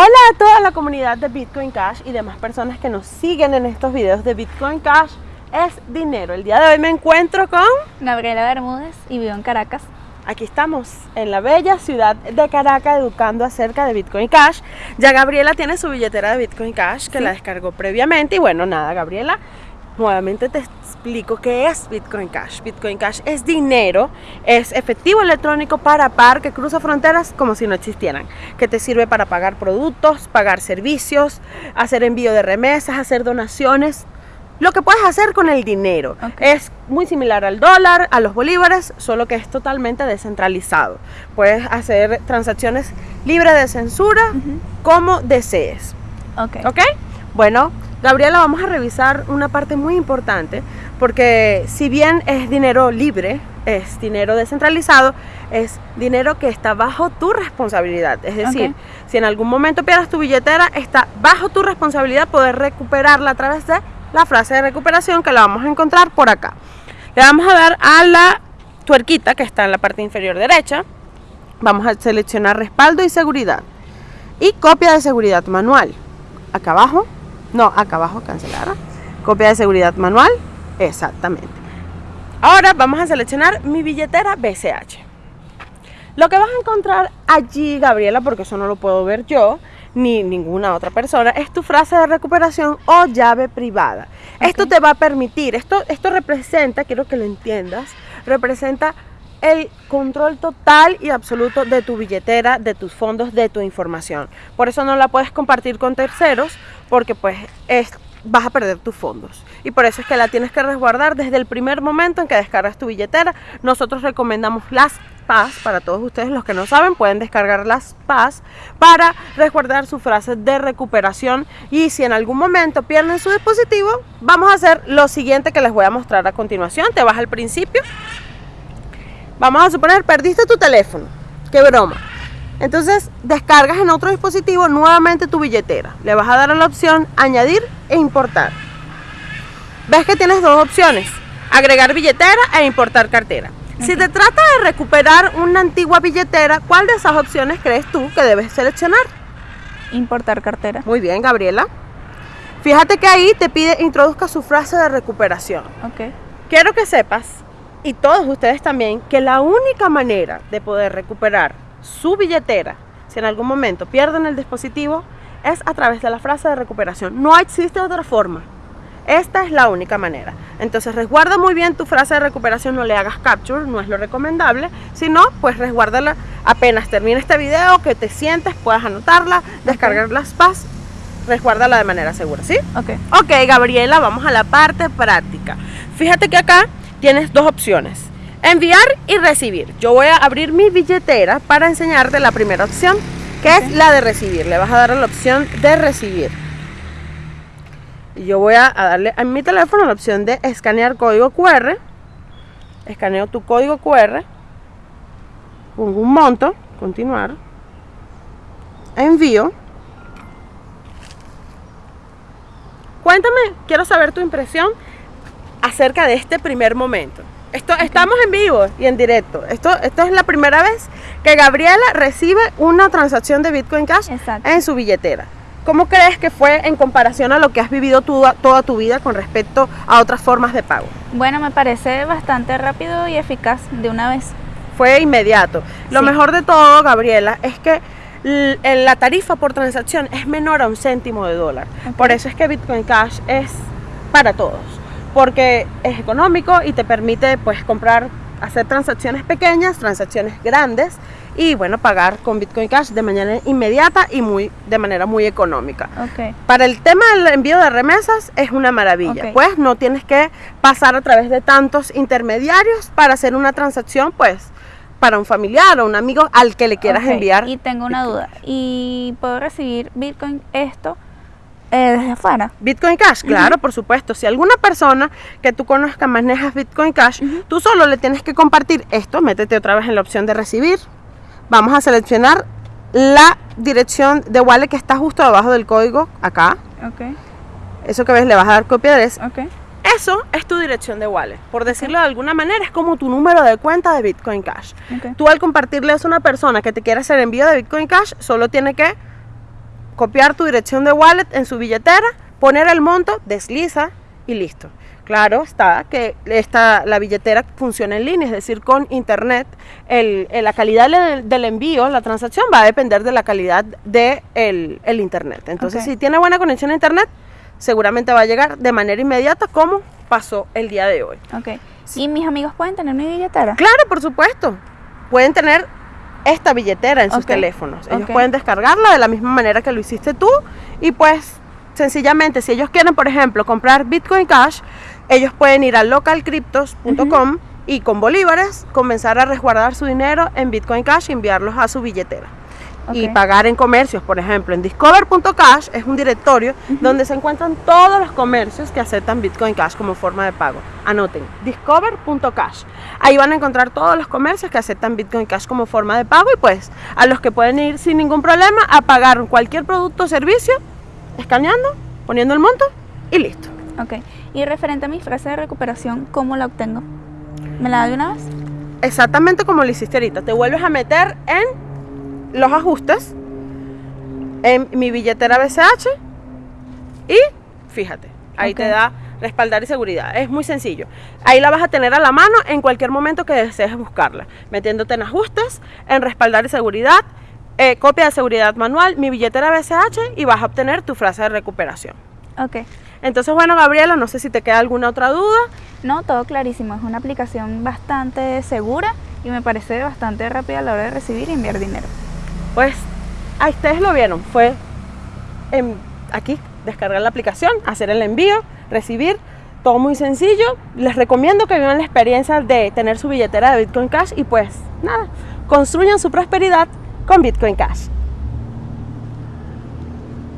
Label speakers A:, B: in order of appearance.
A: Hola a toda la comunidad de Bitcoin Cash y demás personas que nos siguen en estos videos de Bitcoin Cash es dinero. El día de hoy me encuentro con
B: Gabriela Bermúdez y vivo en Caracas.
A: Aquí estamos en la bella ciudad de Caracas educando acerca de Bitcoin Cash. Ya Gabriela tiene su billetera de Bitcoin Cash que
B: Sí.
A: la descargó previamente y bueno, nada, Gabriela, nuevamente te explico qué es Bitcoin Cash. Bitcoin Cash es dinero, es efectivo electrónico para par que cruza fronteras como si no existieran, que te sirve para pagar productos, pagar servicios, hacer envío de remesas, hacer donaciones, lo que puedes hacer con el dinero. Es muy similar al dólar, a los bolívares, solo que es totalmente descentralizado. Puedes hacer transacciones libres de censura como desees.
B: Ok.
A: ¿Ok? Bueno, Gabriela, vamos a revisar una parte muy importante porque si bien es dinero libre, es dinero descentralizado, es dinero que está bajo tu responsabilidad. Es decir, si en algún momento pierdas tu billetera, está bajo tu responsabilidad poder recuperarla a través de la frase de recuperación que la vamos a encontrar por acá. Le vamos a dar a la tuerquita que está en la parte inferior derecha. Vamos a seleccionar respaldo y seguridad. Y copia de seguridad manual. Acá abajo. No, acá abajo cancelar. Copia de seguridad manual. Exactamente. Ahora vamos a seleccionar mi billetera BCH. Lo que vas a encontrar allí, Gabriela, porque eso no lo puedo ver yo, ni ninguna otra persona, es tu frase de recuperación o llave privada. Esto te va a permitir, esto, esto representa, quiero que lo entiendas, representa el control total y absoluto de tu billetera, de tus fondos, de tu información. Por eso no la puedes compartir con terceros, porque pues es, vas a perder tus fondos. Y por eso es que la tienes que resguardar desde el primer momento en que descargas tu billetera. Nosotros recomendamos las PAS, para todos ustedes los que no saben, pueden descargar las PAS para resguardar su frase de recuperación. Y si en algún momento pierden su dispositivo, vamos a hacer lo siguiente que les voy a mostrar a continuación. Te vas al principio. Vamos a suponer, perdiste tu teléfono. Qué broma. Entonces descargas en otro dispositivo nuevamente tu billetera. Le vas a dar a la opción añadir e importar. Ves que tienes dos opciones, agregar billetera e importar cartera. Si te trata de recuperar una antigua billetera, ¿cuál de esas opciones crees tú que debes seleccionar?
B: Importar cartera.
A: Muy bien, Gabriela. Fíjate que ahí te pide introduzca su frase de recuperación.
B: Ok.
A: Quiero que sepas, y todos ustedes también, que la única manera de poder recuperar su billetera, si en algún momento pierden el dispositivo, es a través de la frase de recuperación. No existe otra forma. Esta es la única manera. Entonces resguarda muy bien tu frase de recuperación, no le hagas capture, no es lo recomendable. Si no, pues resguárdala apenas termine este video, que te sientes, puedas anotarla, descargar las PAS, resguárdala de manera segura, ¿sí?
B: Ok.
A: Ok, Gabriela, vamos a la parte práctica. Fíjate que acá tienes dos opciones. Enviar y recibir. Yo voy a abrir mi billetera para enseñarte la primera opción, que es la de recibir. Le vas a dar a la opción de recibir. Y yo voy a, a darle a mi teléfono la opción de escanear código QR. Escaneo tu código QR. Pongo un monto. Continuar. Envío. Cuéntame, quiero saber tu impresión acerca de este primer momento. Esto, Estamos en vivo y en directo. Esto, esto es la primera vez que Gabriela recibe una transacción de Bitcoin Cash
B: Exacto.
A: en su billetera. ¿Cómo crees que fue en comparación a lo que has vivido toda tu vida con respecto a otras formas de pago?
B: Bueno, me parece bastante rápido y eficaz de una vez.
A: Fue inmediato. Lo
B: Sí.
A: mejor de todo, Gabriela, es que la tarifa por transacción es menor a un céntimo de dólar. Por eso es que Bitcoin Cash es para todos. Porque es económico y te permite pues comprar, hacer transacciones pequeñas, transacciones grandes y bueno, pagar con Bitcoin Cash de manera inmediata y muy, de manera muy económica. Para el tema del envío de remesas es una maravilla, pues no tienes que pasar a través de tantos intermediarios para hacer una transacción, pues para un familiar o un amigo al que le quieras enviar.
B: Y tengo una duda. ¿Y puedo recibir Bitcoin esto eh, desde afuera?
A: Bitcoin Cash, claro, por supuesto. Si alguna persona que tú conozcas manejas Bitcoin Cash, tú solo le tienes que compartir esto, métete otra vez en la opción de recibir. Vamos a seleccionar la dirección de wallet que está justo debajo del código, acá. Eso que ves, le vas a dar copia de eso. Eso es tu dirección de wallet. Por decirlo de alguna manera, es como tu número de cuenta de Bitcoin Cash. Tú al compartirle eso a una persona que te quiere hacer envío de Bitcoin Cash, solo tiene que copiar tu dirección de wallet en su billetera, poner el monto, desliza y listo. Claro está que esta, la billetera funciona en línea, es decir, con internet. El, la calidad del, del, envío, la transacción va a depender de la calidad del de el internet. Entonces, si tiene buena conexión a internet, seguramente va a llegar de manera inmediata como pasó el día de hoy.
B: Ok. ¿Y mis amigos pueden tener mi billetera?
A: Claro, por supuesto. Pueden tener esta billetera en sus teléfonos. Ellos pueden descargarla de la misma manera que lo hiciste tú y pues sencillamente si ellos quieren, por ejemplo, comprar Bitcoin Cash, ellos pueden ir a localcryptos.com y con bolívares comenzar a resguardar su dinero en Bitcoin Cash y enviarlos a su billetera. Y pagar en comercios, por ejemplo, en discover.cash es un directorio donde se encuentran todos los comercios que aceptan Bitcoin Cash como forma de pago. Anoten, discover.cash. Ahí van a encontrar todos los comercios que aceptan Bitcoin Cash como forma de pago y pues a los que pueden ir sin ningún problema a pagar cualquier producto o servicio, escaneando, poniendo el monto y listo.
B: Ok. Y referente a mi frase de recuperación, ¿cómo la obtengo? ¿Me la da de una vez?
A: Exactamente como lo hiciste ahorita. Te vuelves a meter en los ajustes, en mi billetera BCH y fíjate, ahí te da respaldar y seguridad. Es muy sencillo. Ahí la vas a tener a la mano en cualquier momento que desees buscarla, metiéndote en ajustes, en respaldar y seguridad, eh, copia de seguridad manual, mi billetera BCH y vas a obtener tu frase de recuperación.
B: Ok.
A: Entonces, bueno, Gabriela, no sé si te queda alguna otra duda.
B: No, todo clarísimo. Es una aplicación bastante segura y me parece bastante rápida a la hora de recibir y enviar dinero.
A: Pues ahí ustedes lo vieron, fue aquí descargar la aplicación, hacer el envío, recibir, todo muy sencillo. Les recomiendo que vivan la experiencia de tener su billetera de Bitcoin Cash y pues nada, construyan su prosperidad con Bitcoin Cash.